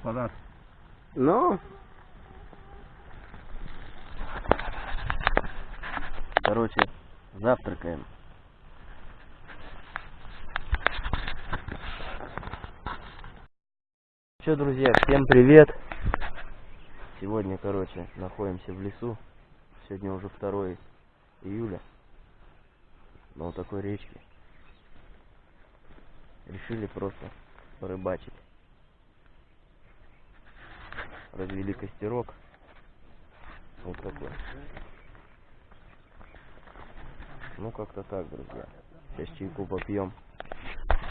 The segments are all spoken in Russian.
аппарат. Ну. Короче, завтракаем. Че, друзья, всем привет! Сегодня, короче, находимся в лесу. Сегодня уже 2 июля. На вот такой речке. Решили просто порыбачить. Развели костерок. Вот такой. Ну, как-то так, друзья. Сейчас чайку попьем.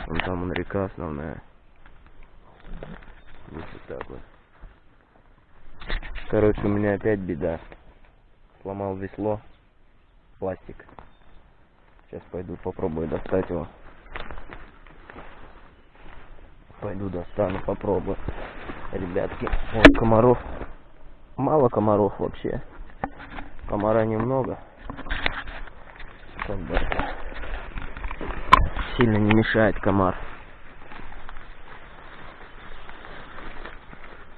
Вон там он река основная. Вот так вот. Короче, у меня опять беда. Сломал весло. Пластик. Сейчас пойду попробую достать его. Пойду достану, попробую. Ребятки, вот комаров. Мало комаров вообще. Комара немного. Сильно не мешает комар.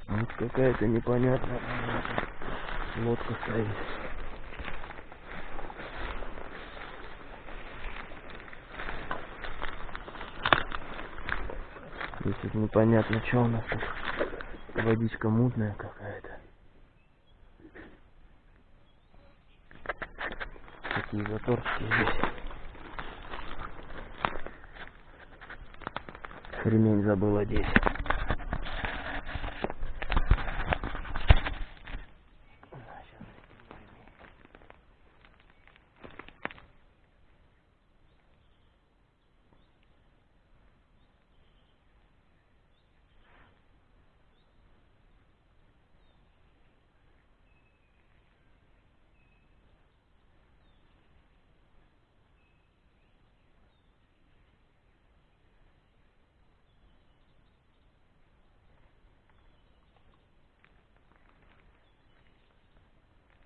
Вот какая-то непонятная лодка стоит. Здесь непонятно, что у нас тут. Водичка мутная какая-то. Какие заторчики здесь. Ремень забыл одеть.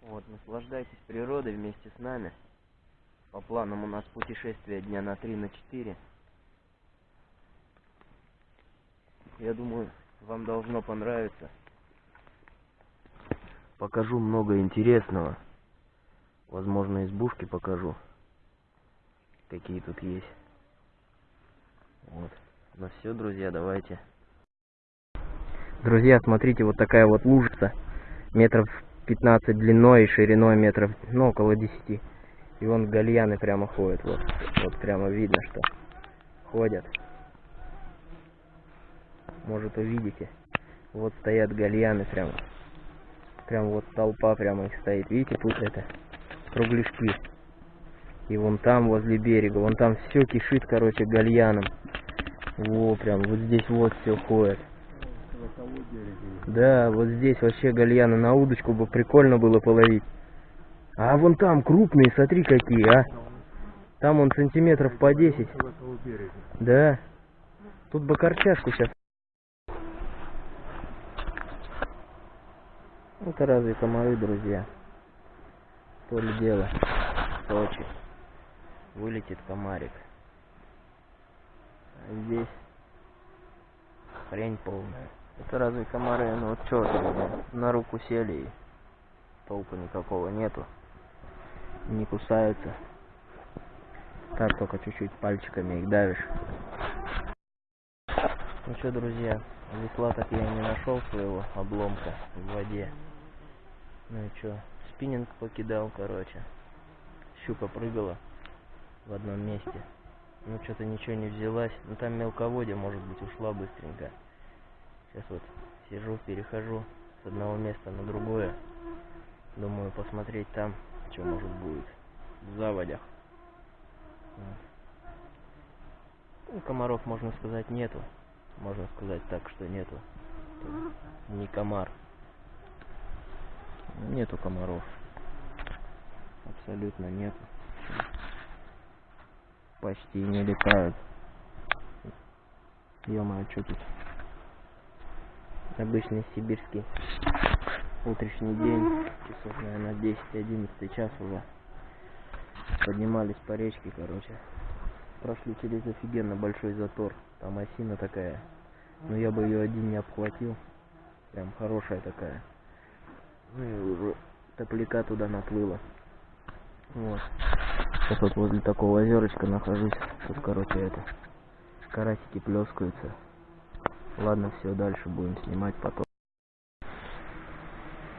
Вот, наслаждайтесь природой вместе с нами. По планам у нас путешествие дня на 3 на 4. Я думаю, вам должно понравиться. Покажу много интересного. Возможно, избушки покажу. Какие тут есть. Вот. Ну все, друзья, давайте. Друзья, смотрите, вот такая вот лужица. Метров 15 длиной и шириной метров, ну, около 10. И вон гальяны прямо ходят, вот. Вот прямо видно, что ходят. Может увидите. Вот стоят гальяны прямо. Прям вот толпа прямо их стоит. Видите, тут это кругляшки. И вон там, возле берега, вон там все кишит, короче, гальяном. Во, прям вот здесь вот все ходит. Да, вот здесь вообще гальяна на удочку бы прикольно было половить. А вон там крупные, смотри какие, а. Там он сантиметров по 10. Да. Тут бы корчашку сейчас. Это разве комары, друзья? То ли дело. Сочи. Вылетит комарик. А здесь хрень полная. Это разве комары? Ну вот что на руку сели и толку никакого нету. Не кусаются. Так, только чуть-чуть пальчиками их давишь. Ну что, друзья, весла так я не нашел своего обломка в воде. Ну и что, спиннинг покидал, короче. Щука прыгала в одном месте. Ну что-то ничего не взялась. Ну там мелководье, может быть, ушла быстренько. Сейчас вот сижу, перехожу с одного места на другое. Думаю посмотреть там, что может будет в заводях. Ну, комаров, можно сказать, нету. Можно сказать так, что нету. Не комар. Нету комаров. Абсолютно нету. Почти не летают. Ё-моё, что тут? Обычный сибирский утренний день. Часов, наверное, 10-11 час уже. Поднимались по речке, короче. Прошли через офигенно большой затор. Там осина такая. Но я бы ее один не обхватил. Прям хорошая такая. Ну и уже топляка туда наплыло. Вот. Сейчас вот возле такого озерочка нахожусь. Тут, короче, это карасики плескаются. Ладно, все, дальше будем снимать потом.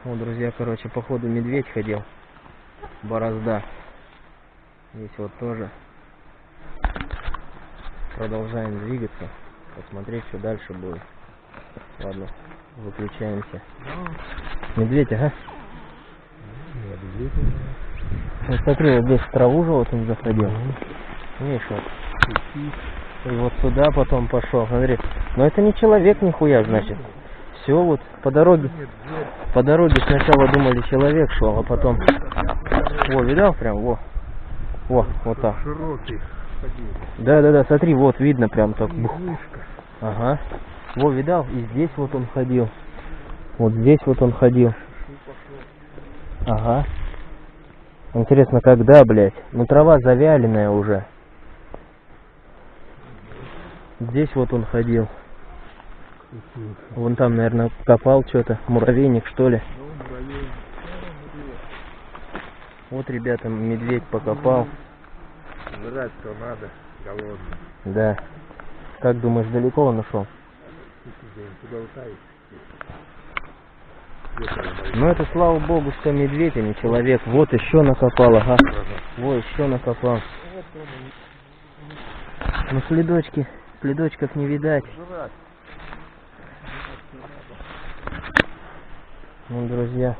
Вот, друзья, короче, походу медведь ходил. Борозда. Здесь вот тоже. Продолжаем двигаться. Посмотреть, что дальше будет. Ладно, выключаемся. Медведь, ага. Вот смотри, вот здесь в траву же вот он заходил. Видишь, вот. И вот сюда потом пошел. Смотри. Но это не человек нихуя, значит. Все вот по дороге. По дороге сначала думали человек шел, а потом. Во, видал прям? Во. Во, вот так. Широкий. Да, да, да, смотри, вот видно прям так. Ага. Во, видал? И здесь вот он ходил. Вот здесь вот он ходил. Ага. Интересно, когда, блядь? Ну трава завяленная уже. Здесь вот он ходил. Вон там, наверное, копал что-то. Муравейник, что ли. Ну. Вот, ребята, медведь покопал. Жрать-то надо, голодный. Да. Как думаешь, далеко он ушел? Ну это, слава богу, что медведь, а не человек. Вот еще накопал, ага. Во, еще накопал. Ну следочки, следочков не видать. Ну, друзья.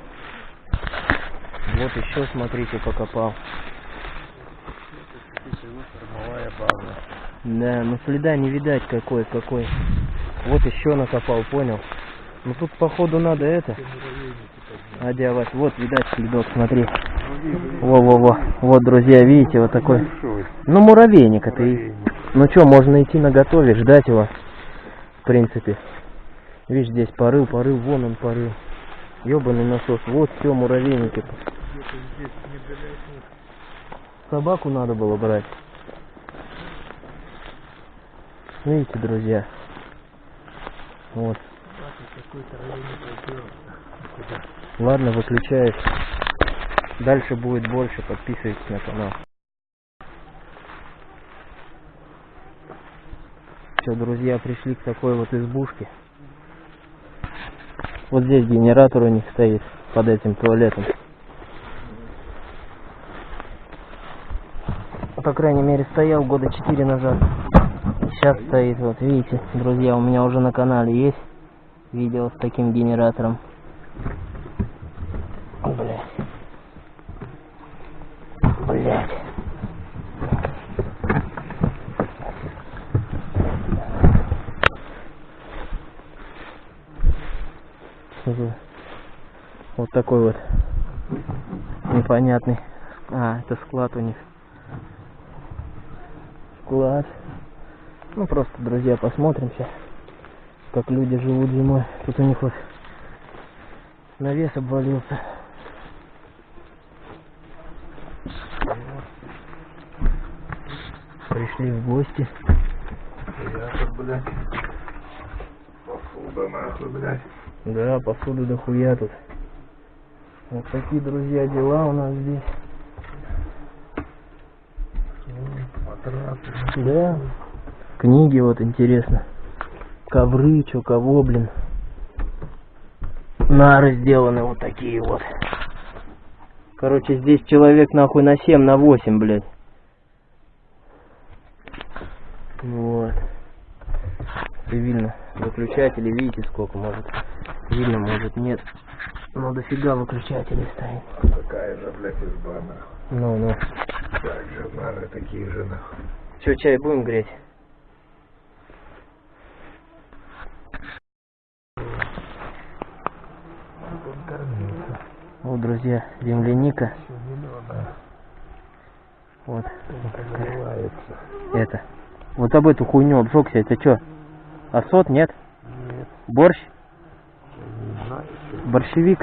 Вот еще, смотрите, покопал. Да, ну следа не видать какой, какой. Вот еще накопал, понял? Ну тут походу надо это. Одевать. Вот, видать следок, смотри. Во-во-во. Вот, друзья, видите, вот такой. Ну, муравейник это и... Ну что, можно идти на готове, ждать его. В принципе. Видишь, здесь порыл, порыл, вон он порыл. Ёбаный насос. Вот все, муравейники. Собаку надо было брать. Видите, друзья. Вот. Ладно, выключаюсь. Дальше будет больше. Подписывайтесь на канал. Все, друзья, пришли к такой вот избушке. Вот здесь генератор у них стоит под этим туалетом. По крайней мере, стоял года 4 назад. Сейчас стоит, вот видите, друзья, у меня уже на канале есть видео с таким генератором. Блять. Блять. Вот такой вот непонятный. А, это склад у них. Склад. Ну просто, друзья, посмотрим сейчас, как люди живут зимой. Тут у них вот навес обвалился. Пришли в гости. Я тут, блядь. Посуда нахуй, блядь. Да, посуды дохуя тут. Вот такие, друзья, дела у нас здесь. Да. Книги вот интересно. Ковры, чё кого, блин. Нары сделаны вот такие вот. Короче, здесь человек нахуй на 7, на 8, блядь. Вот. И видно выключатели, видите сколько, может. Видно, может нет. Ну дофига выключателей стоит. Такая же, блядь, изба, нахуй. Ну, ну. Так же, нары такие же, нахуй. Че, чай будем греть? Вот, друзья, земляника. Вот. Это. Вот об эту хуйню обжегся. Это что? Осот, нет? Нет, Борщ? Борщевик?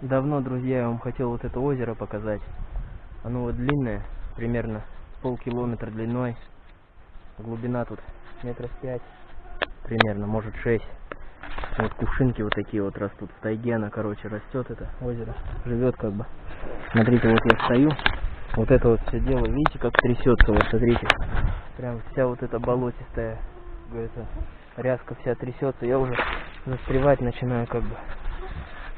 Давно, друзья, я вам хотел вот это озеро показать. Оно вот длинное, примерно полкилометра длиной. Глубина тут метров пять. примерно, может шесть. Вот кувшинки вот такие вот растут. В тайге она, короче, растет это озеро. Живет как бы. Смотрите, вот я стою. Вот это вот все дело, видите, как трясется, вот смотрите. Прям вся вот эта болотистая, это, ряска вся трясется. Я уже застревать начинаю как бы.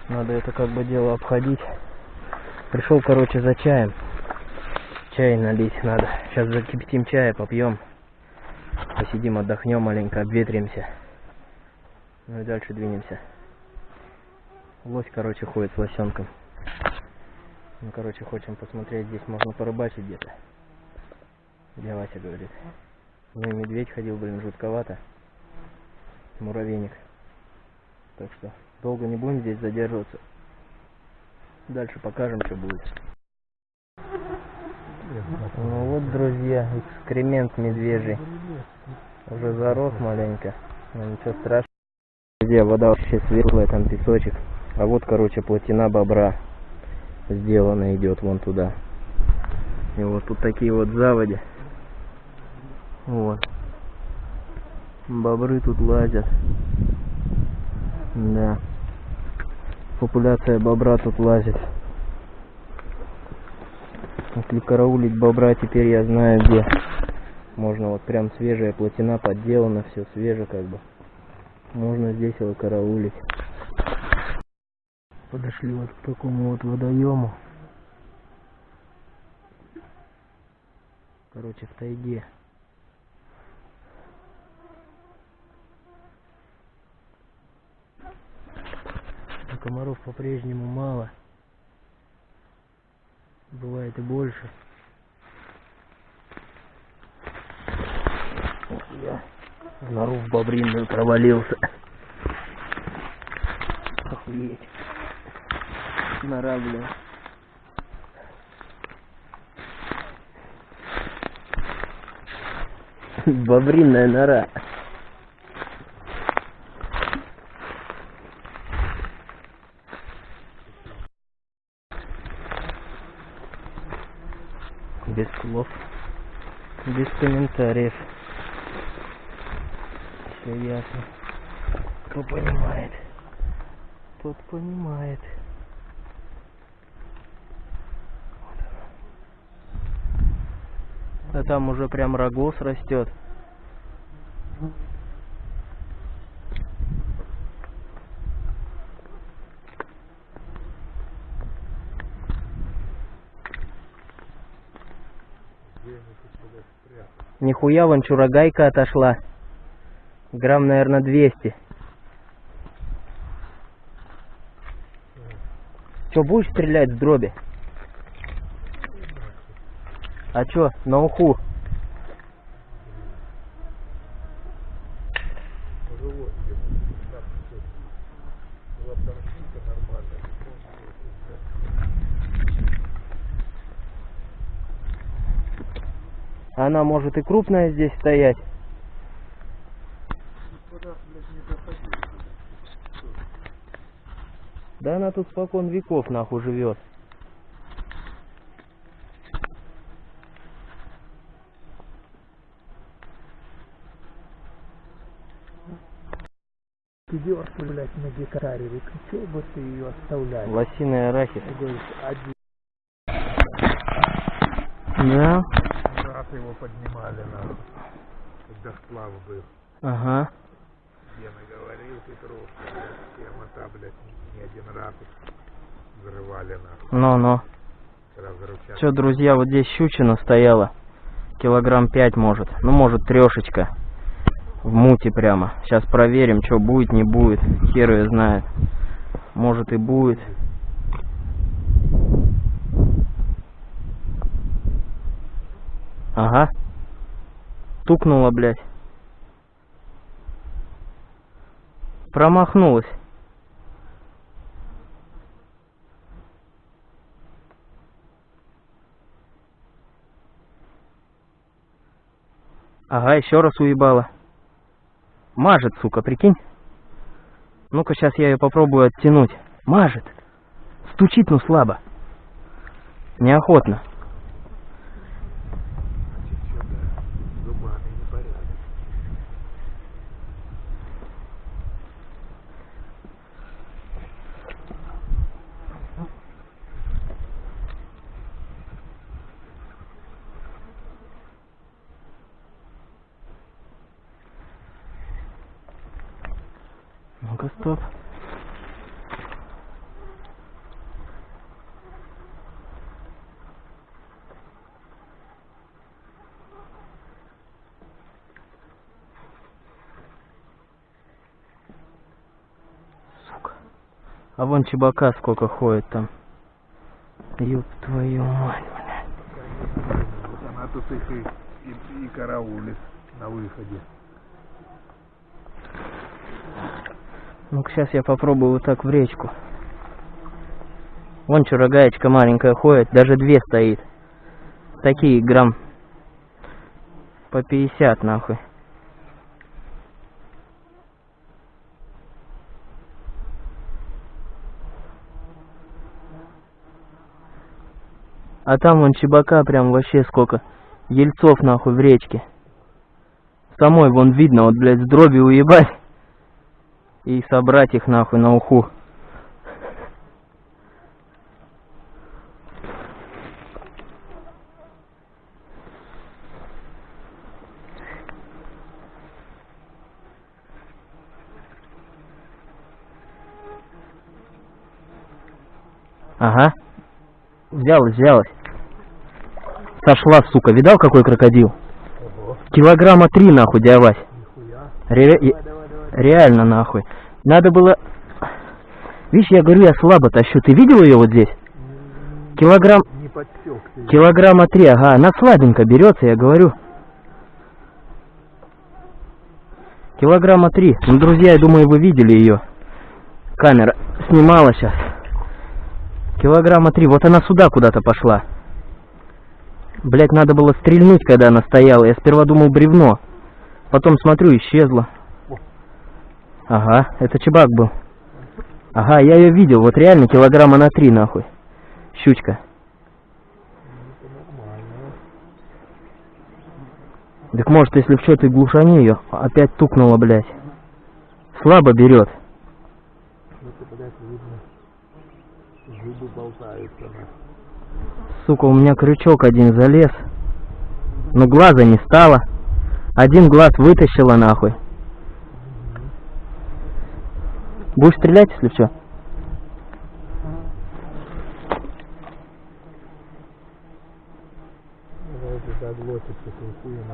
Надо это как бы дело обходить. Пришел, короче, за чаем. Чай налить надо. Сейчас закипятим чая, попьем. Посидим, отдохнем маленько, обветримся. Ну и дальше двинемся. Лось, короче, ходит с лосенком. Ну, короче, хотим посмотреть, здесь можно порыбачить где-то. Где Вася говорит. Ну и медведь ходил, блин, жутковато. Муравейник. Так что долго не будем здесь задерживаться. Дальше покажем, что будет. Ну вот, друзья, экскремент медвежий. Уже зарос маленько. Но ничего страшного. Друзья, вода вообще светлая, там песочек. А вот, короче, плотина бобра сделана идет вон туда. И вот тут такие вот заводи. Вот. Бобры тут лазят. Да. Популяция бобра тут лазит. Если караулить бобра, теперь я знаю где. Можно вот прям свежая плотина подделана, все свеже как бы. Можно здесь его караулить. Подошли вот к такому вот водоему. Короче, в тайге. А комаров по-прежнему мало. Бывает и больше. Я в нору в бобринную провалился. Охуеть. Нора, бля. Бобринная нора. Комментариев. Все ясно. Кто понимает, тот понимает. Вот оно. А там уже прям рогоз растет. Нихуя вон чурагайка отошла. Грамм, наверное, 200. Че, будешь стрелять с дроби? А чё, на уху? Живот ему. Там всё. Была торчинка нормальная. Она может и крупная здесь стоять. Да она тут спокон веков нахуй живет. Пятерку, блядь, на гектаре. Чё бы ты ее оставлял? Лосиный арахис. Да. Его поднимали, нахуй. Когда сплав был. Ага. Гена говорил, Петров, тема та, блядь, не один раз взрывали, нахуй. Ну-ну. Все, друзья, вот здесь щучина стояла. Килограмм пять может. Ну, может, трешечка. В муте прямо. Сейчас проверим, что будет, не будет. Хер ее знает. Может и будет. Ага. Тукнула, блядь. Промахнулась. Ага, еще раз уебала. Мажет, сука, прикинь. Ну-ка, сейчас я ее попробую оттянуть. Мажет. Стучит, ну слабо. Неохотно. Значит, что-то с зубами непорядок. Стоп. Сука. А вон чебака сколько ходит там. Ёб твою мать, она тут их и, и, и караулит на выходе. Ну-ка, сейчас я попробую вот так в речку. Вон что, рогаечка маленькая ходит, даже две стоит. Такие грамм по 50 нахуй. А там вон чебака прям вообще сколько. Ельцов нахуй в речке. Самой вон видно, вот, блядь, с дроби уебать и собрать их нахуй на уху. Ага. Взялась, взялась. Сошла, сука. Видал, какой крокодил? Ого, Килограмма три, нахуй, дядя нихуя. Ре- Реально нахуй. Надо было... Видишь, я говорю, я слабо тащу. Ты видел ее вот здесь? Килограмм... Не подсек ты. Килограмма три, ага. Она слабенько берется, я говорю. Килограмма три. Ну, друзья, я думаю, вы видели ее. Камера снимала сейчас. Килограмма три. Вот она сюда куда-то пошла. Блять, надо было стрельнуть, когда она стояла. Я сперва думал бревно. Потом смотрю, исчезла. Ага, это чебак был. Ага, я ее видел. Вот реально килограмма на три, нахуй. Щучка. Так может, если в ты глушани ее, опять тукнула, блядь. Слабо берет. Сука, у меня крючок один залез. Но глаза не стало. Один глаз вытащила нахуй. Будешь стрелять, если что? Давайте заглотится, то хуем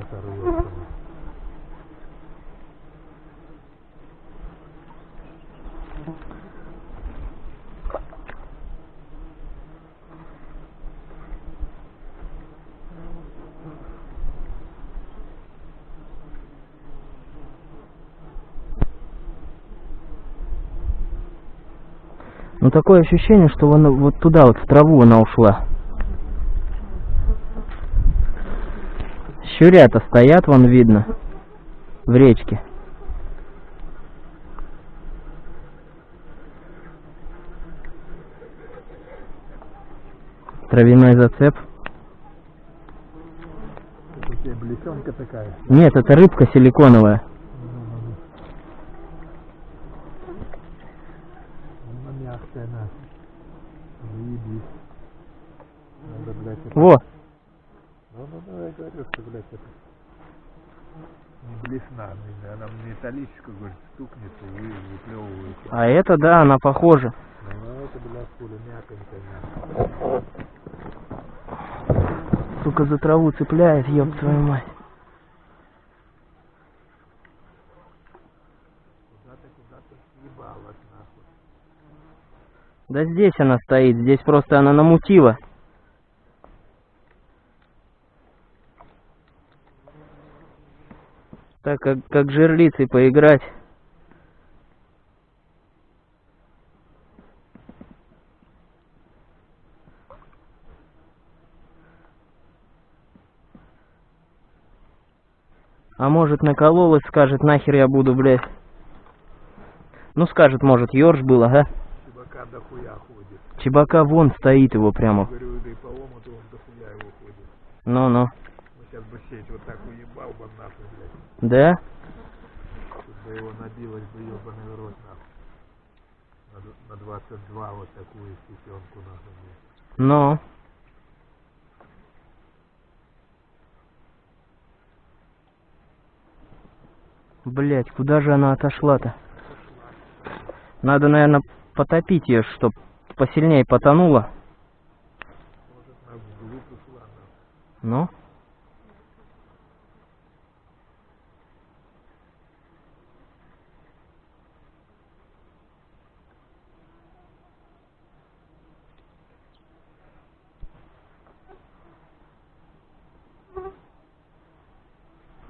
Ну такое ощущение, что она вот туда вот в траву она ушла. Щурята стоят, вон видно, в речке. Травяной зацеп. Нет, это рыбка силиконовая. Она мягкая, на. Заебись. Надо, блядь, это... Во, Ну, ну, ну, я говорю, что, блядь, это... Не блесна, она металлическая, говорит, стукнется и вы- выплевывается. а это да, она похожа. Ну, это, блядь, мяконькая, мягкая. Сука, за траву цепляет, ёб твою мать. Да здесь она стоит, здесь просто она намутила. Так как, как жерлицей поиграть. А может накололась, скажет, нахер я буду, блядь. Ну скажет, может, ёрш был, ага. Чебака дохуя ходит. Чебака вон стоит его прямо. Говорю, да и по омуту он дохуя его ходит. Ну-ну. Мы сейчас бы сеть вот так уебал бы нахуй, Да? Бы его набилось бы ебаный рот, нахуй. На, д- на 22 вот такую сетенку, нахуй, блядь. Ну. Блять, куда же она отошла-то? Надо, наверное, потопить ее, чтоб посильнее потонула. Может, она вглубь ушла. но- Ну?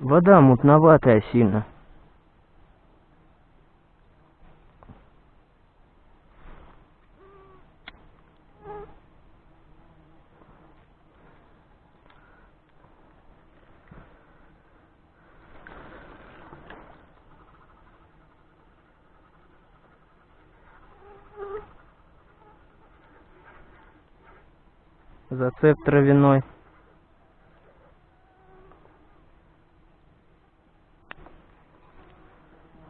Вода мутноватая сильно. Зацеп травяной.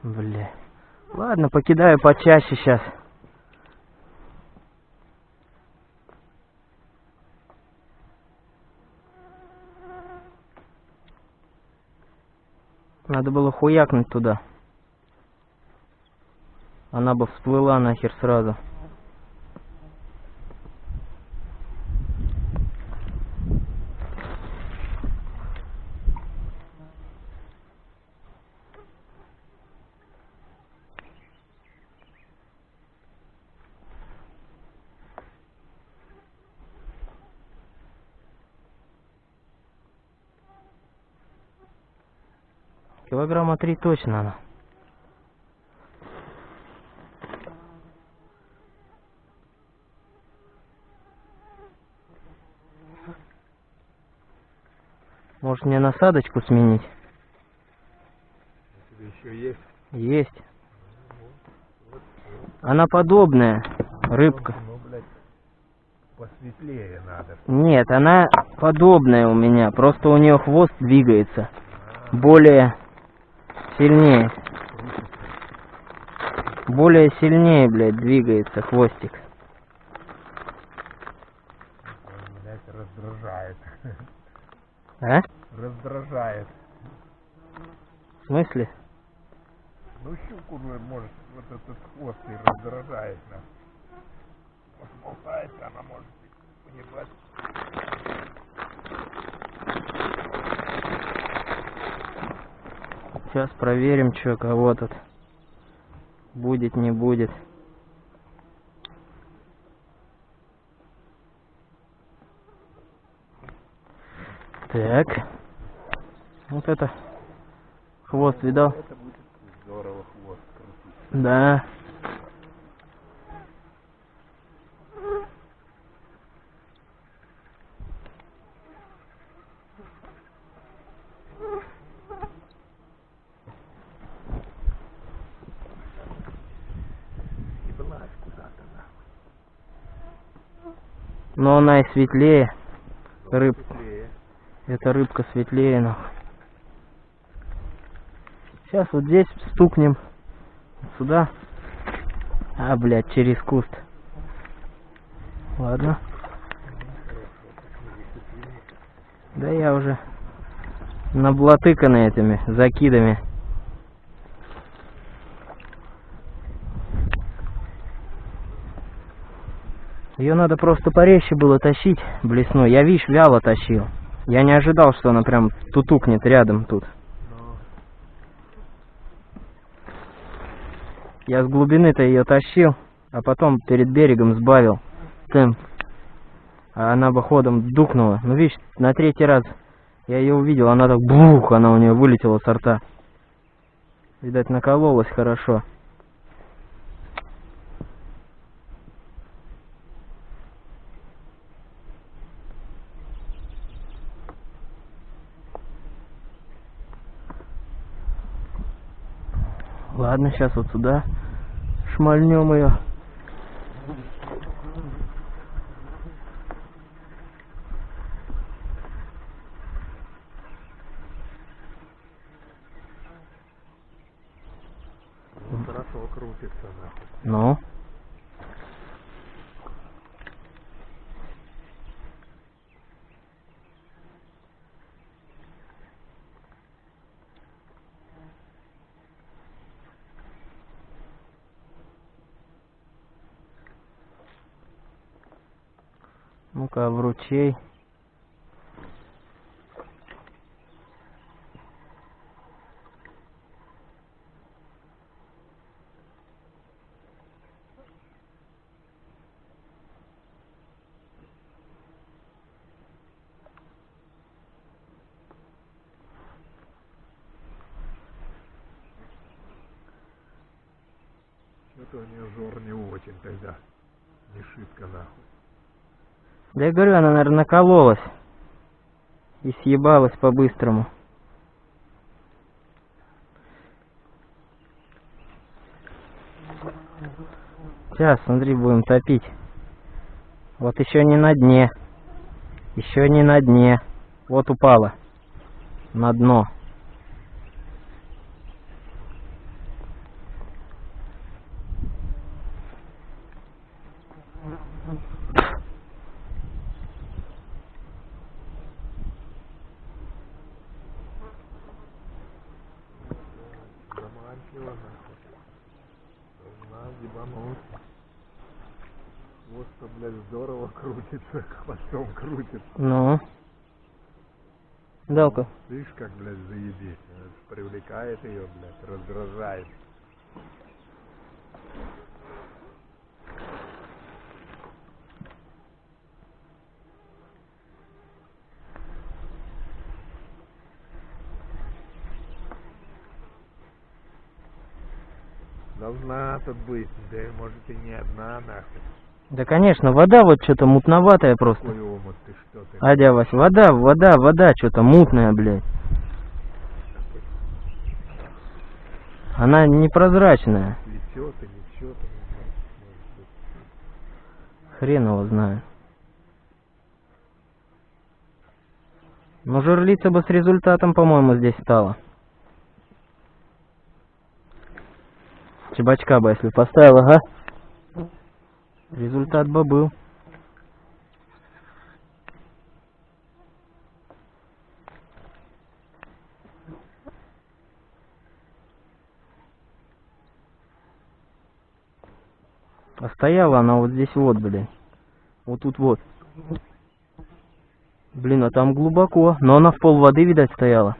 Бля. Ладно, покидаю почаще сейчас. Надо было хуякнуть туда. Она бы всплыла нахер сразу. Килограмма три точно она. Может мне насадочку сменить? Еще есть? Есть. Она подобная, рыбка. Ну, блядь, посветлее надо. Нет, она подобная у меня, просто у нее хвост двигается. Более сильнее. Более сильнее, блядь, двигается хвостик. Блядь, раздражает. А? Раздражает. В смысле? Ну, щуку, ну, может, вот этот хвост и раздражает нас. Болтается, она может поебать. Сейчас проверим, что кого тут будет, не будет. Так. Вот это. Хвост видал? Это будет здорово хвост крутить. Да. И влазь куда-то нахуй. Но она и светлее. Рыб. Эта рыбка светлее, нахуй. Сейчас вот здесь стукнем. Сюда. А, блядь, через куст. Ладно. Да я уже наблатыканы этими закидами. Ее надо просто порезче было тащить, блесну. Я, видишь, вяло тащил. Я не ожидал, что она прям тутукнет рядом тут. Я с глубины-то ее тащил, а потом перед берегом сбавил темп. А она бы ходом дукнула. Ну, видишь, на третий раз я ее увидел, она так бух, она у нее вылетела со рта. Видать, накололась хорошо. Ладно, сейчас вот сюда шмальнем ее. ну, хорошо крутится нахуй. Ну. Ну-ка, в ручей. Что-то у нее жор не очень тогда. Не шибко нахуй. Да я говорю, она, наверное, накололась. И съебалась по-быстрому. Сейчас, смотри, будем топить. Вот еще не на дне. Еще не на дне. Вот упала. На дно. Заманчиво нахуй. Должна ебануть. Хвост-то, блядь, здорово крутится, хвостом крутится. Ну. Далка. Видишь, как, блядь, заебись. Привлекает ее, блядь, раздражает. Должна тут быть, да и может и не одна нахуй. Да, конечно, вода вот что-то мутноватая просто. Омут ты? Адя, Вась, вода, вода, вода, что-то мутная, блядь. Она непрозрачная. Лечет и быть. Хрен его знает. Но жерлица бы с результатом, по-моему, здесь стала. Чебачка бы, если поставил, ага. Результат бы был. А стояла она вот здесь вот, блин. Вот тут вот. Блин, а там глубоко. Но она в пол воды, видать, стояла.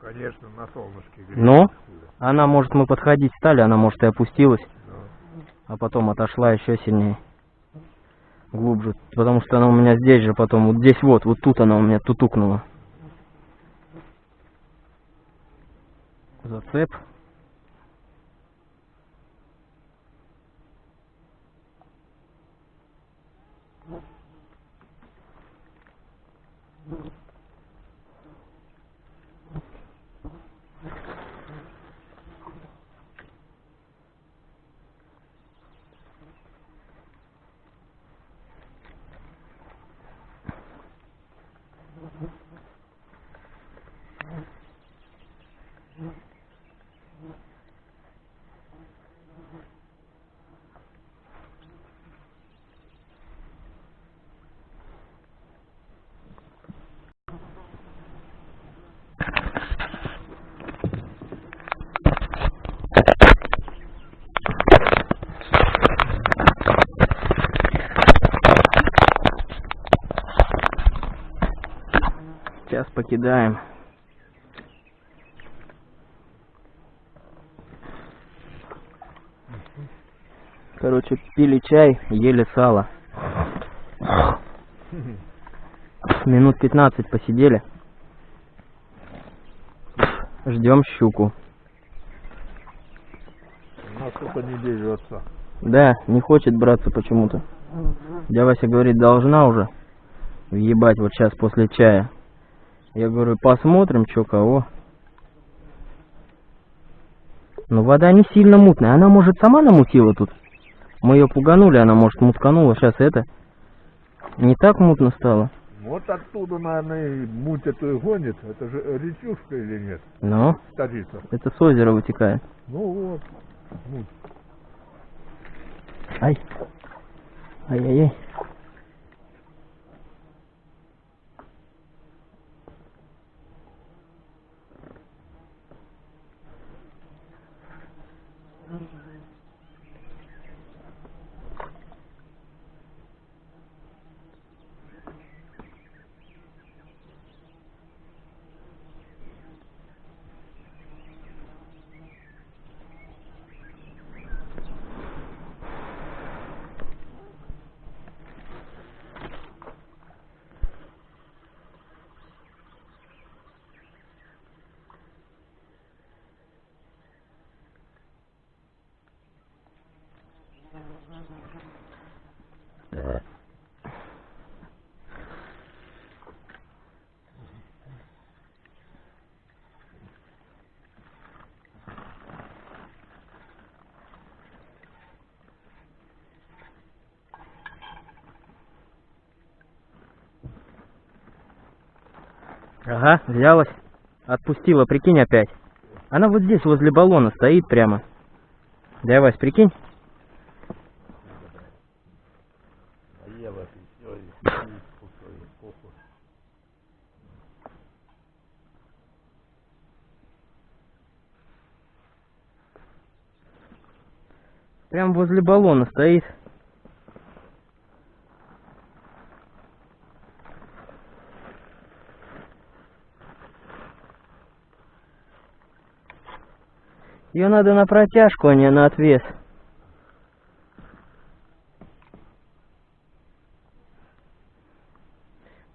Конечно, на солнышке греет. Хули. Она, может, мы подходить стали, она, может, и опустилась. А потом отошла еще сильнее. Глубже. Потому что она у меня здесь же потом. Вот здесь вот. Вот тут она у меня тутукнула. Зацеп. Сейчас покидаем. Короче, пили чай, ели сало. Минут 15 посидели. Ждем щуку. она что-то не берется. Да, не хочет браться почему-то. Дядя Вася говорит, должна уже въебать вот сейчас после чая. Я говорю, посмотрим, что кого. Но вода не сильно мутная. Она, может, сама намутила тут. Мы ее пуганули, она, может, мутканула. Сейчас это не так мутно стало. Вот оттуда, наверное, и муть эту и гонит. Это же речушка или нет? Но Старица. это с озера вытекает. Ну вот. Муть. Ай. Ай-яй-яй. Ага, взялась. Отпустила, прикинь опять. Она вот здесь, возле баллона, стоит прямо. Да, Вась, прикинь. Прям возле баллона стоит. Ее надо на протяжку, а не на отвес.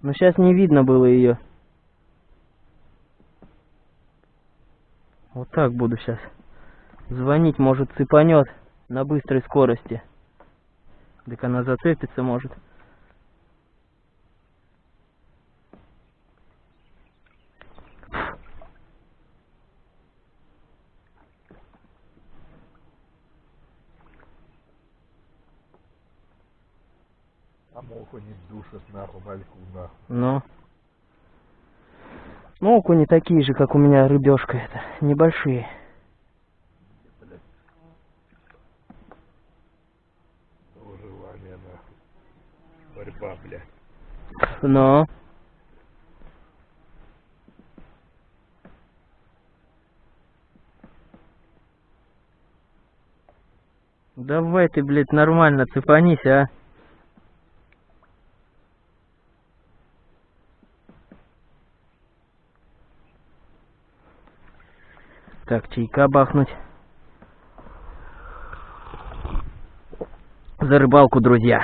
Но сейчас не видно было ее. Вот так буду сейчас. Звонить, может, цепанет на быстрой скорости. Так она зацепится, может. А моху не душит нахуй, мальку нахуй. Ну. Ну, окуни такие же, как у меня рыбешка это. Небольшие. Выживание нахуй. Борьба, блядь. Но. Давай ты, блядь, нормально цепанись, а. Так, чайка бахнуть. За рыбалку, друзья.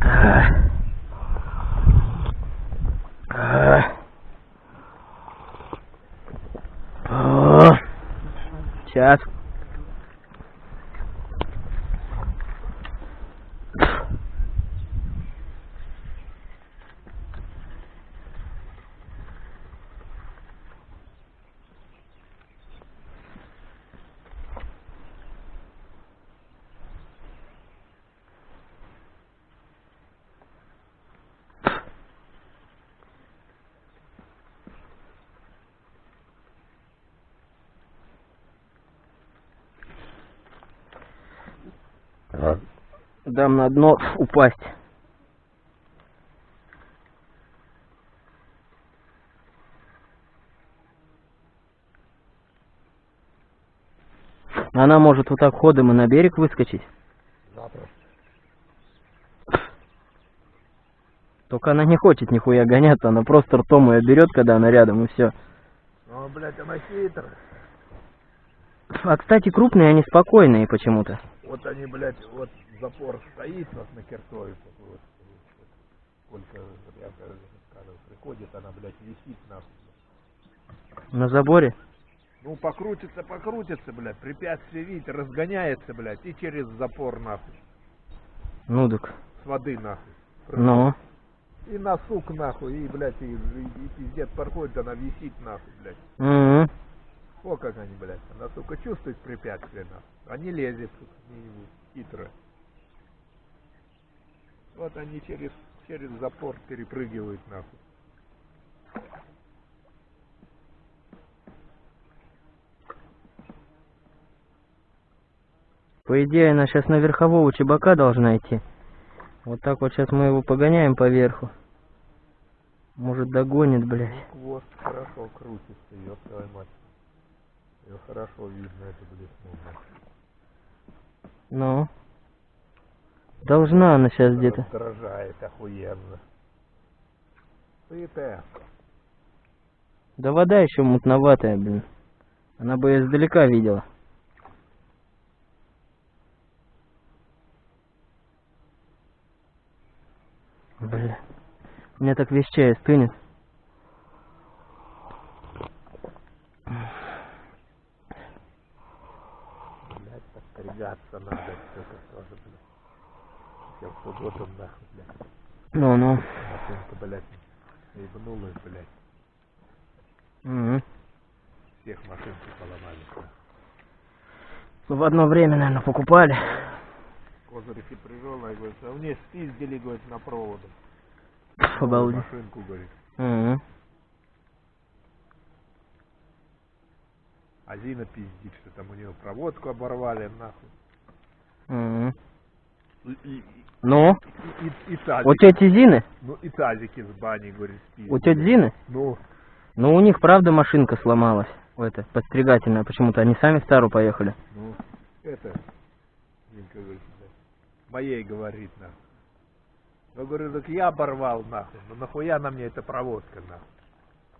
А. А. О. Сейчас. А, Дам на дно упасть. Она может вот так ходом и на берег выскочить. запросто. Только она не хочет нихуя гоняться, она просто ртом ее берет, когда она рядом, и все. Ну, блядь, она хитрая. А, кстати, крупные, они спокойные почему-то. Вот они, блядь, вот запор стоит вот на кертове. Вот, вот, сколько, я скажу, приходит, она, блядь, висит нахуй. На заборе. Ну, покрутится, покрутится, блядь, препятствие, видите, разгоняется, блядь, и через запор, нахуй, Ну так. с воды, нахуй. Ну. И на сук, нахуй, и, блядь, и, и, и пиздец проходит, она висит, нахуй, блядь. Мгм. О, как они, блядь, она, сука, чувствует препятствие, нахуй. А не лезет, сука, хитро. Вот они через, через запор перепрыгивают, нахуй. По идее, она сейчас на верхового чебака должна идти. Вот так вот сейчас мы его погоняем по верху. Может догонит, блядь. Ну, хвост хорошо крутится, ёб твою мать. Ее хорошо видно, это, ну, нахуй. Ну. Должна она сейчас где-то. Раздражает охуенно. Сытая. Да вода еще мутноватая, блин. Она бы её издалека видела. Бля. У меня так весь чай стынет. Блядь, подстригаться надо. Я в субботу, нахуй, блядь. Ну-ну. Машинка, блядь, ебнулась, блядь. Мгм. Всех машинки поломали. Ну, В одно время, наверное, покупали. Прижал, и говорит, а мне спиздили, говорит, на Новую Обалдеть. машинку, говорит. Мгм. А Зина пиздит, что там у нее проводку оборвали, нахуй. Мгм. Ну, и, и, и у тети Зины? Ну и тазики с бани, говорит, спиздили. У тети Зины? Ну, Ну, у них, правда, машинка сломалась. Это, подстригательная. Почему-то они сами в Стару поехали. ну, это, Зинка говорит, моей говорит, нахуй. Я говорю, так я оборвал, нахуй. Ну нахуя на мне эта проводка, нахуй.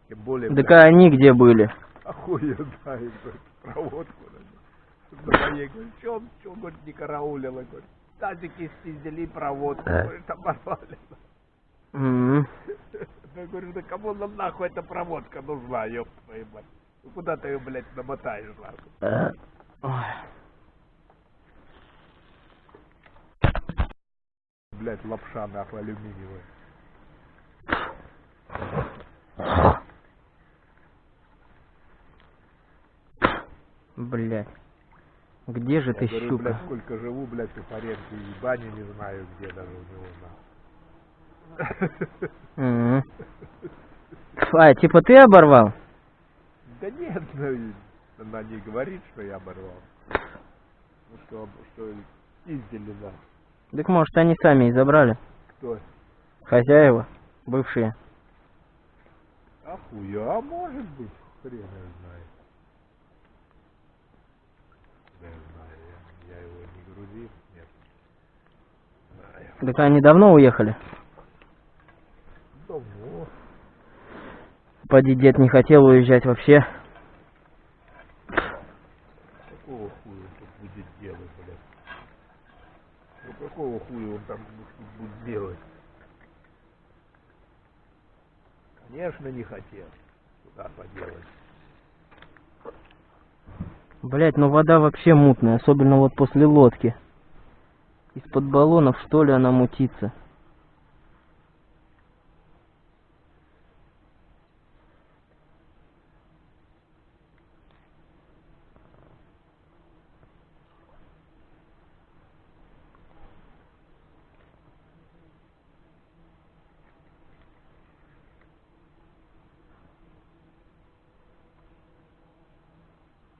Тем более, Так а они где были? хуй я знаю, говорит, проводку. нахуй. На моей, говорит, чё, чё, говорит, не караулила, говорит. Тазики спиздили, проводку, Э. говорит, оборвали. Я говорю, да кому нам нахуй эта проводка нужна, ёб твою мать. Ну куда ты ее, блядь, намотаешь, нахуй? Э. Блядь, лапша, нахуй, алюминиевая. Блядь. Где же Я ты, говорю, щука? блядь, сколько живу, блядь, у Фаренки и бани не знаю, где даже у него. Мгм. А, типа ты оборвал? Да нет, ну, она не говорит, что я оборвал. Ну что, что издели, да. Так может они сами и забрали? Кто? Хозяева, бывшие. Ахуя, а может быть, хрен знает. Я знаю, я, я его не грузил, нет. Знаю. Так они давно уехали? Давно. Поди дед не хотел уезжать вообще. Какого хуя он тут будет делать, блядь? Ну какого хуя он там будет делать? Конечно, не хотел. Куда поделать? Блять, ну вода вообще мутная, особенно вот после лодки. Из-под баллонов, что ли, она мутится.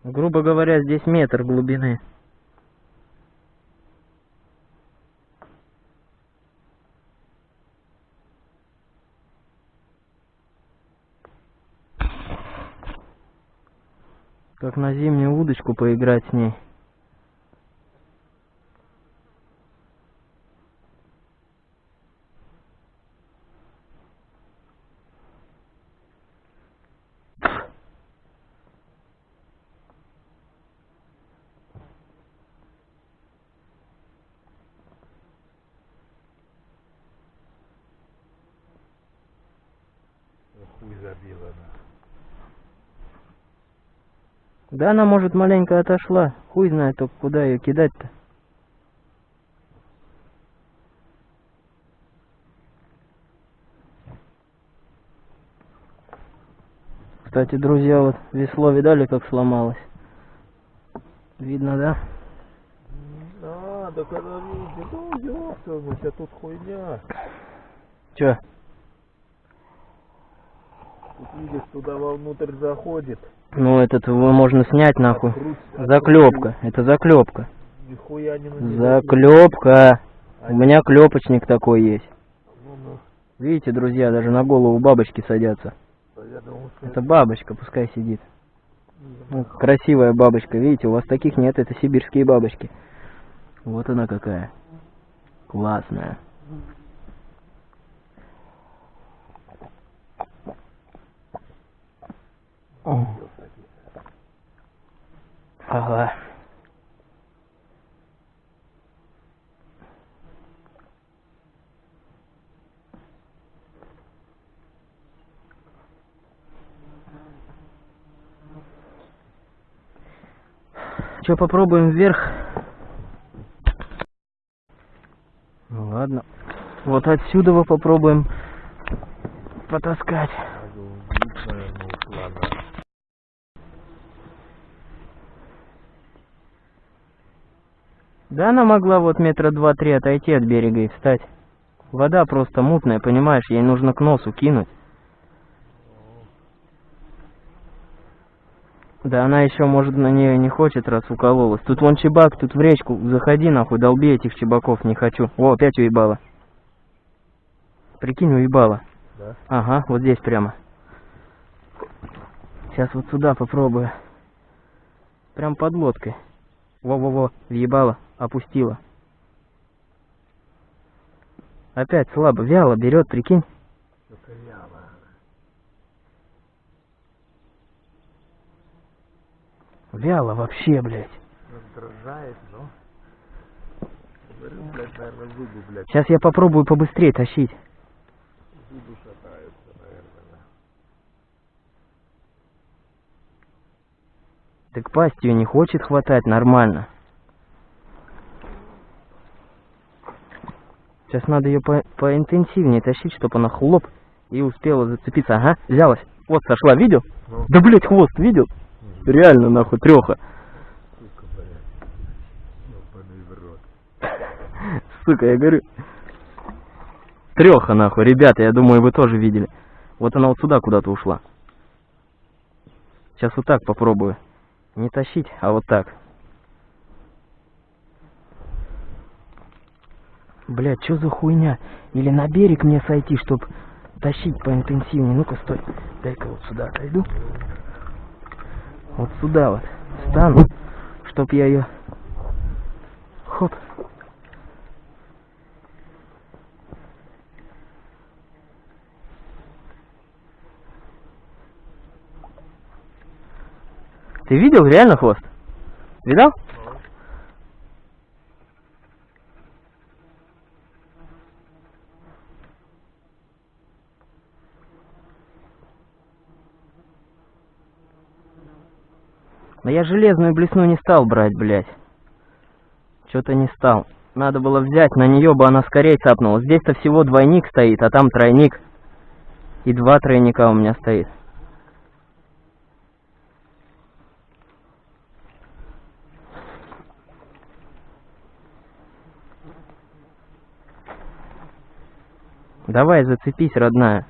Грубо говоря, здесь метр глубины. Как на зимнюю удочку поиграть с ней. Хуй забила, на. Да она, может, маленько отошла. Хуй знает только, куда ее кидать-то. Кстати, друзья, вот весло видали, как сломалось? Видно, да? А, да когда видите, ну ёпта, у тебя тут хуйня. Чё? Тут видишь, туда вовнутрь заходит. Ну, этот его можно снять нахуй. Заклепка. Это заклепка. Нихуя не надо. Заклепка. У меня клепочник такой есть. Ну, ну, Видите, друзья, даже на голову бабочки садятся. Это бабочка, пускай сидит. Ну, красивая бабочка, видите, у вас таких нет, это сибирские бабочки. Вот она какая. Классная. О. Ага. Че, попробуем вверх? Ну ладно. Вот отсюда попробуем потаскать. надо убить, наверное, ушла, да. Да она могла вот метра два-три отойти от берега и встать. Вода просто мутная, понимаешь, ей нужно к носу кинуть. Да она еще, может, на нее не хочет, раз укололась. Тут вон чебак, тут в речку заходи, нахуй, долби этих чебаков, не хочу. О, опять уебала. Прикинь, уебала. Да? Ага, вот здесь прямо. Сейчас вот сюда попробую. Прям под лодкой. Во-во-во, въебала, опустила. Опять слабо, вяло берет, прикинь. Вяло. Вяло вообще, блядь. Раздражает, но... Говорю, блядь, наверное, зубы, блядь, Сейчас я попробую побыстрее тащить. зубы шатаются, наверное. да. Так пасть ее не хочет хватать нормально. Сейчас надо ее по поинтенсивнее тащить, чтобы она хлоп и успела зацепиться. Ага, взялась. Вот сошла, видел? Ну. Да, блядь, хвост видел? Реально, нахуй, треха. Рот. Сука, я говорю. Треха, нахуй, ребята, я думаю, вы тоже видели. Вот она вот сюда куда-то ушла. Сейчас вот так попробую. Не тащить, а вот так. Блядь, что за хуйня? Или на берег мне сойти, чтоб тащить поинтенсивнее. Ну-ка, стой. Дай-ка вот сюда отойду. Вот сюда вот. Стану, чтоб я ее... Хоп. Ты видел реально хвост? Видал? Но я железную блесну не стал брать, блядь. Что-то не стал. Надо было взять, на нее бы она скорее цапнула. Здесь-то всего двойник стоит, а там тройник. И два тройника у меня стоит. Давай, зацепись, родная.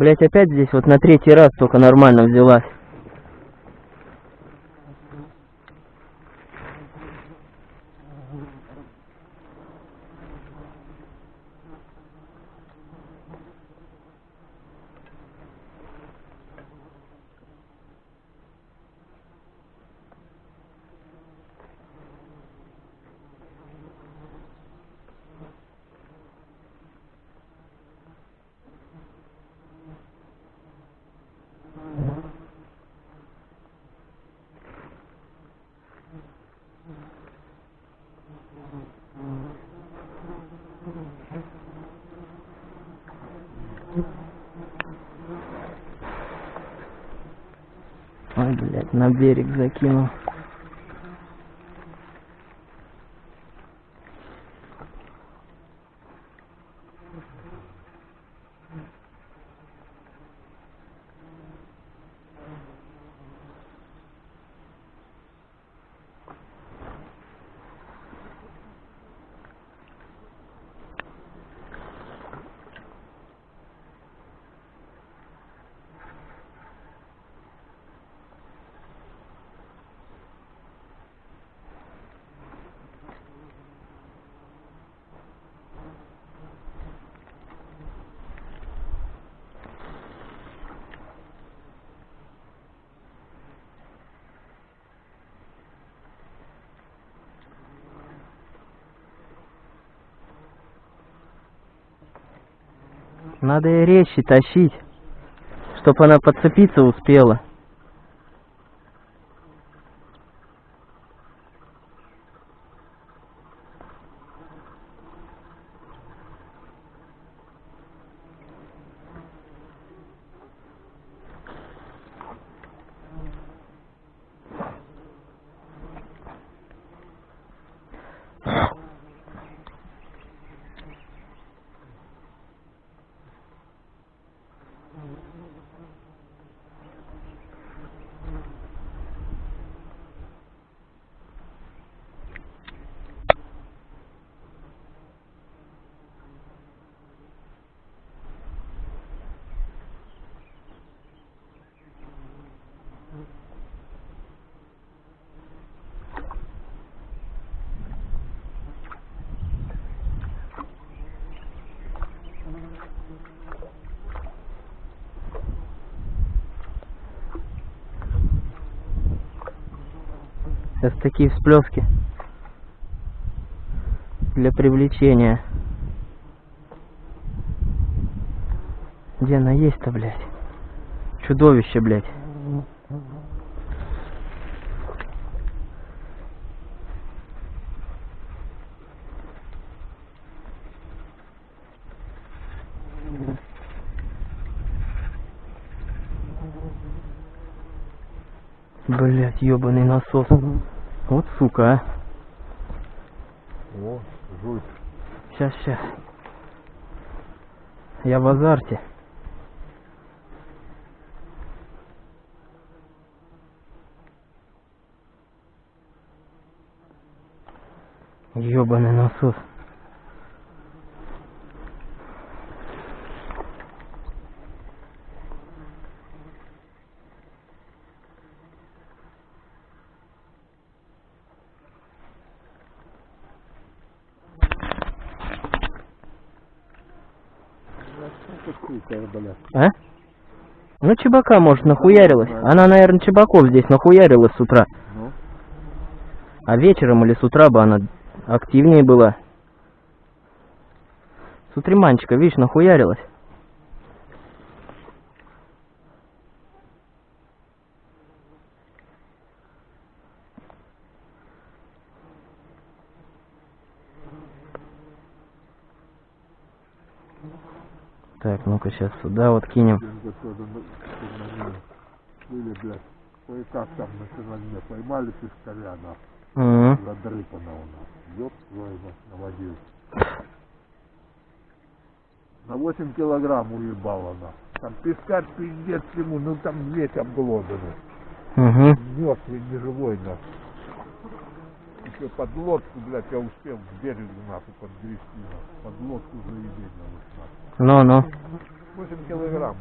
Блять, опять здесь вот на третий раз только нормально взялась. Ой, блядь, на берег закинул. Надо и резче тащить. Чтоб она подцепиться успела. Сейчас такие всплески для привлечения. Где она есть-то, блядь? Чудовище, блядь. Блять, ебаный насос. Вот сука, а. О, жуть. Сейчас, сейчас. Я в азарте. Ёбаный насос. Это блядь. А? Ну, чебака, может, нахуярилась. Она, наверное, чебаков здесь нахуярилась с утра. Ну, А вечером или с утра бы она активнее была. С утреманчика, видишь, нахуярилась. Так, ну-ка сейчас сюда вот кинем. на- на. Были, блядь, кое-как там на черноте поймали пескаря, нахуй. Мгм. Задрыпано у нас. Ёб твою мать, наводил. На 8 килограмм уебало она. Там пескарь пиздец ему, ну там весь обглоданный. Угу. Мертвый, неживой, нахуй. Еще под лодку, блядь, я успел к берегу, нахуй, подгрести. Под лодку заебень, нахуй. Ну-ну. 8 килограмм.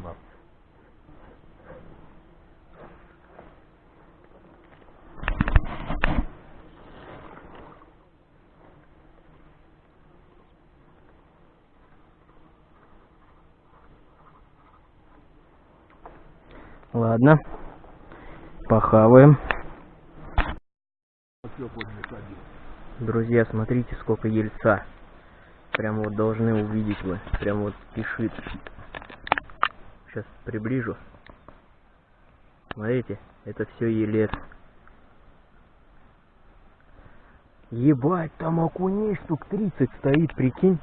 Ладно. Похаваем. Друзья, смотрите, сколько ельца. Прям вот должны увидеть вы. Прям вот спешит. Сейчас приближу. Смотрите, это все елец. Ебать, там окуней штук 30 стоит, прикинь.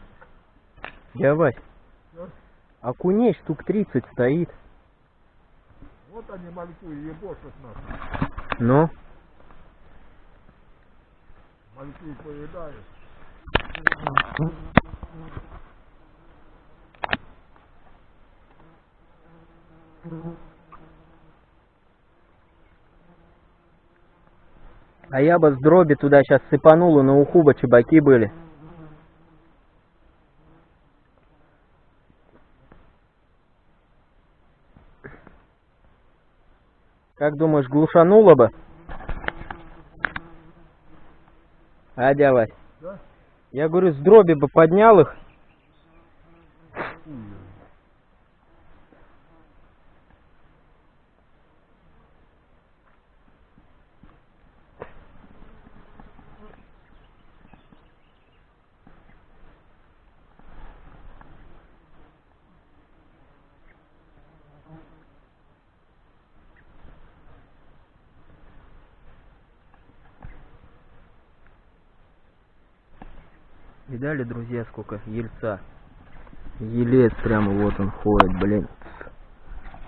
Я Вась. Окуней штук 30 стоит. Вот они мальку ебошат нахуй. Ну, Мальку поедают. А я бы с дроби туда сейчас сыпанул, и на уху бы чебаки были. Как думаешь, глушануло бы? А, дядя Да? Я говорю, с дроби бы поднял их. Хуй. Видали, друзья, сколько ельца? Елец прямо вот он ходит, блин.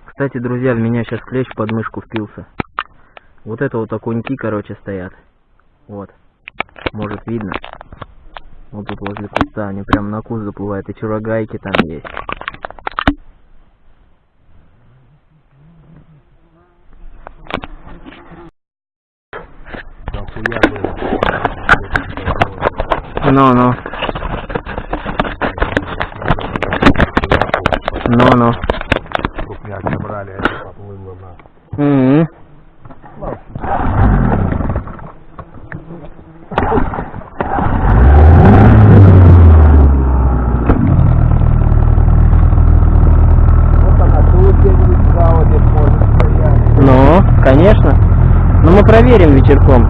Кстати, друзья, в меня сейчас клещ под мышку впился. Вот это вот окуньки, короче, стоят. Вот. Может, видно? Вот тут возле куста, они прям на куст заплывают, и чурогайки там есть. Нахуя было? Ну-ну, ну-ну. Крупняк набрали, а это поплыло на. М-м. Вот она тут где-нибудь справа здесь может стоять. Ну, конечно. Ну, мы проверим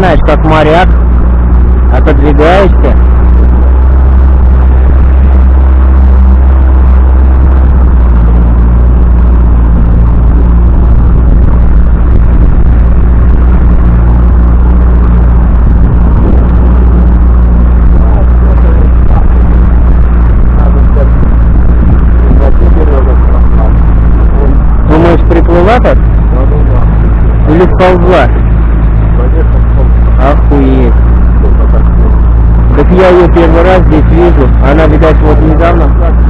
начинаешь, как моряк. Отодвигаешься. Думаешь, приплыла так? Или сползла? Охуеть. Так я ее первый раз здесь вижу. Она, видать, вот недавно.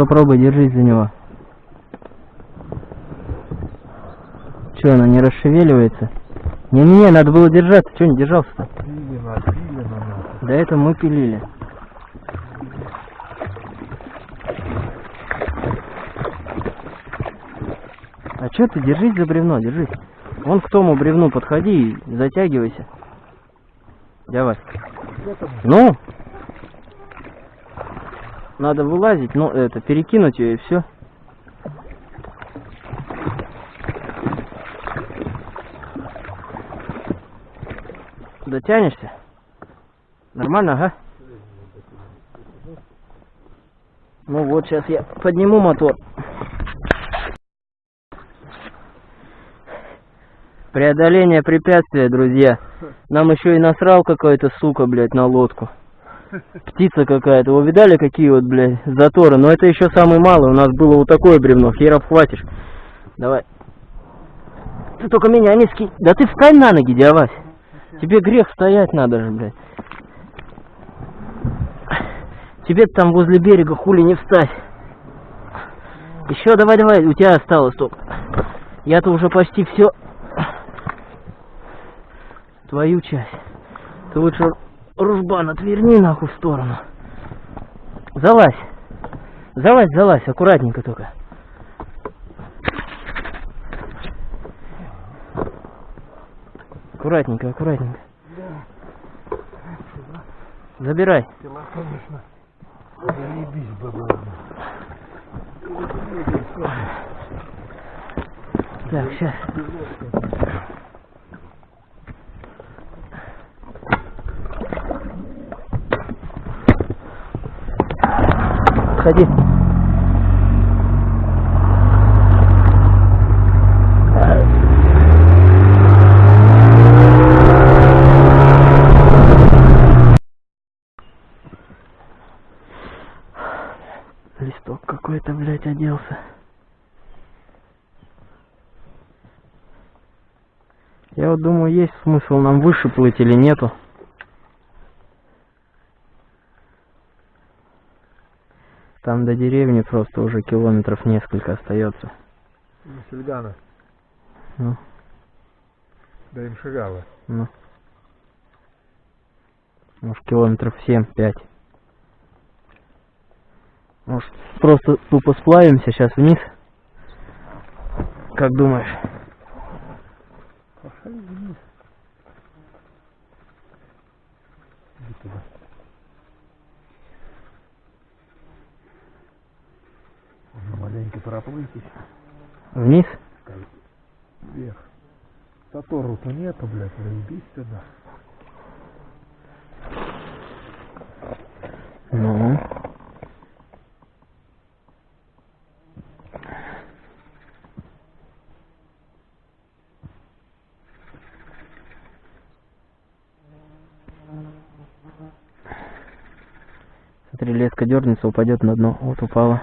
Ну-ка пробуй, держись за него. Че, она не расшевеливается? Не-не-не, надо было держаться. Че не держался-то? До этого мы пилили. А че ты, держись за бревно, держись. Вон к тому бревну подходи и затягивайся. Давай. Ну? Надо вылазить, ну, это, перекинуть ее и все. Дотянешься? Нормально, ага? Ну вот, сейчас я подниму мотор. Преодоление препятствия, друзья. Нам еще и насрал какой-то сука, блядь, на лодку. Птица какая-то. Вы видали, какие вот, блядь, заторы? Но это еще самый малый. У нас было вот такое бревно. Хер обхватишь. Давай. Ты только меня не скинь. Да ты встань на ноги, дядя Тебе грех стоять надо же, блядь. Тебе там возле берега хули не встать. Еще давай, давай, у тебя осталось только. Я-то уже почти все. Твою часть. Ты лучше ружбан отверни нахуй в сторону. Залазь. Залазь, залазь, аккуратненько только. Аккуратненько, аккуратненько. Забирай. Дела, конечно, заебись было. Так, сейчас. Ходи. Листок какой-то, блядь, оделся. Я вот думаю, есть смысл нам выше плыть или нету. Там до деревни просто уже километров несколько остается. Ну, Сельгана, Ну, да им шагала. ну. Может, километров 7-5. Может, просто тупо сплавимся сейчас вниз? Как думаешь? Пошли вниз. Иди туда. Можно маленько проплыть еще. Вниз? Вверх. Татору-то нету, блядь, заебись сюда. Ну. Смотри, леска дернется, упадет на дно. Вот упала.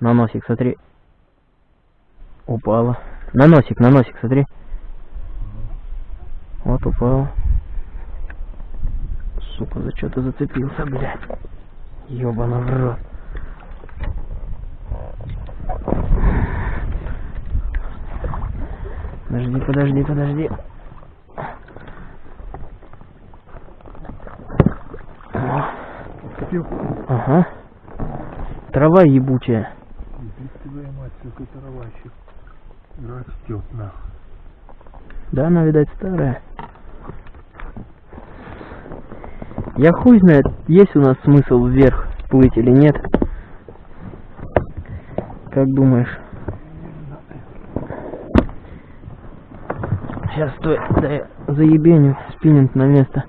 На носик, смотри. Упала. На носик, на носик, смотри. Вот упала. Сука, за что ты зацепился, блядь? Ёбана в рот. Подожди, подожди, подожди. Ага. Трава ебучая. Трава еще растет, нахуй. Да, она, видать, старая. Я хуй знает, есть у нас смысл вверх плыть или нет. Как думаешь? Сейчас, стой, да я заебеню спиннинг на место.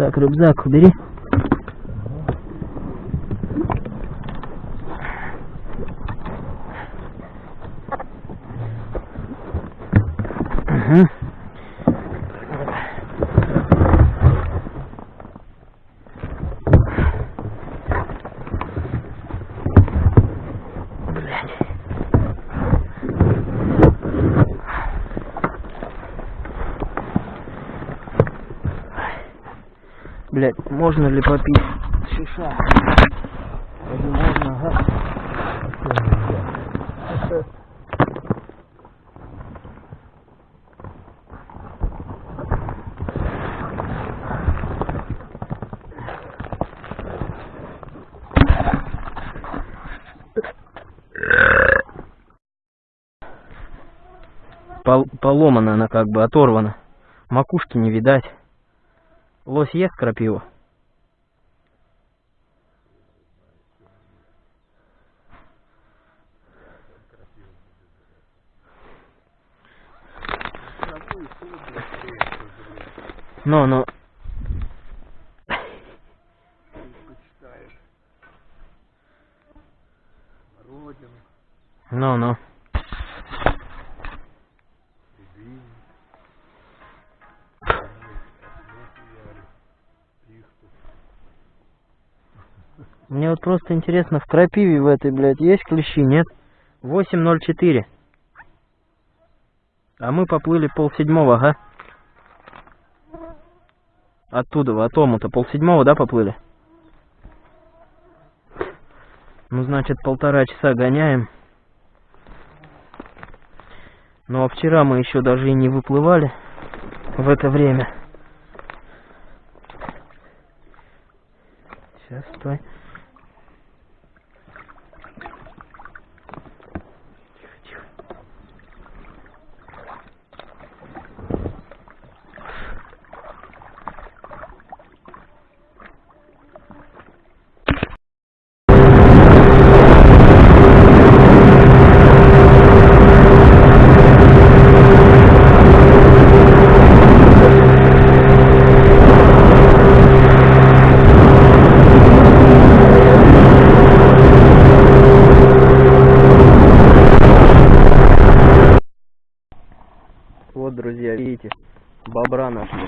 Так, рюкзак убери. Можно ли попить шиша? Вроде можно, ага. Пол- поломана она как бы, оторвана. Макушки не видать. Лось ест крапиву? Ну, ну. Родину, Ну, ну. Мне вот просто интересно, в крапиве в этой, блядь, есть клещи, нет? 8.04. А мы поплыли полседьмого, ага. Оттуда, в Атому-то полседьмого, да, поплыли? Ну, значит, полтора часа гоняем. Ну, а вчера мы еще даже и не выплывали в это время. Сейчас, стой. Тихо, тихо. Вот, друзья, видите, бобра нашли.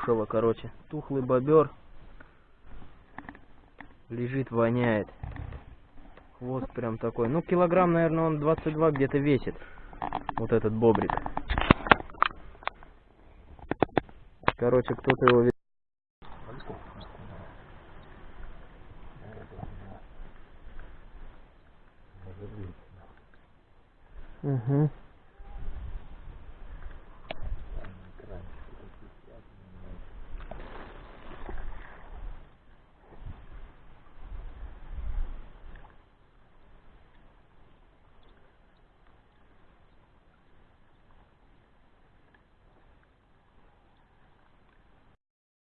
Затухшего, короче. Тухлый бобер. Лежит, воняет. Хвост прям такой. Ну, килограмм, наверное, он 22 где-то весит. Вот этот бобрик. Короче, кто-то его... Угу.